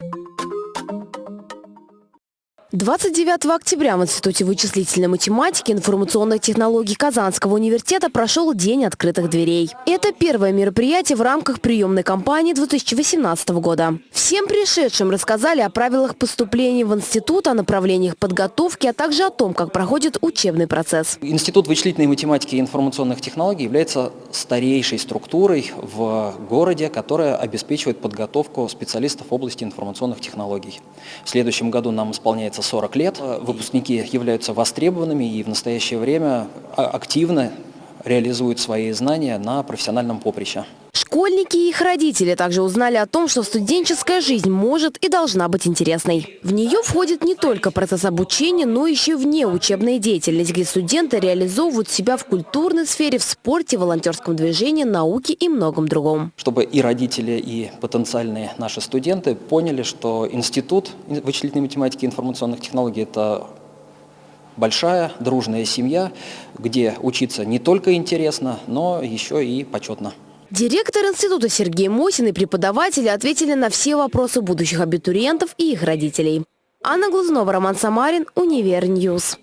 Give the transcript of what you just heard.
you 29 октября в Институте вычислительной математики и информационных технологий Казанского университета прошел День открытых дверей. Это первое мероприятие в рамках приемной кампании 2018 года. Всем пришедшим рассказали о правилах поступления в институт, о направлениях подготовки, а также о том, как проходит учебный процесс. Институт вычислительной математики и информационных технологий является старейшей структурой в городе, которая обеспечивает подготовку специалистов в области информационных технологий. В следующем году нам исполняется 40 лет. Выпускники являются востребованными и в настоящее время а, активно реализуют свои знания на профессиональном поприще. Школьники и их родители также узнали о том, что студенческая жизнь может и должна быть интересной. В нее входит не только процесс обучения, но еще и внеучебная деятельность, где студенты реализовывают себя в культурной сфере, в спорте, волонтерском движении, науке и многом другом. Чтобы и родители, и потенциальные наши студенты поняли, что Институт вычислительной математики и информационных технологий – это большая, дружная семья, где учиться не только интересно, но еще и почетно. Директор института Сергей Мосин и преподаватели ответили на все вопросы будущих абитуриентов и их родителей. Анна Глазунова, Роман Самарин, Univer News.